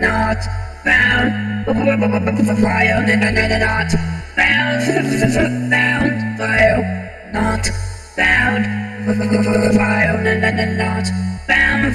File not found. fire. not found. Found. fire. not found. fire. not found.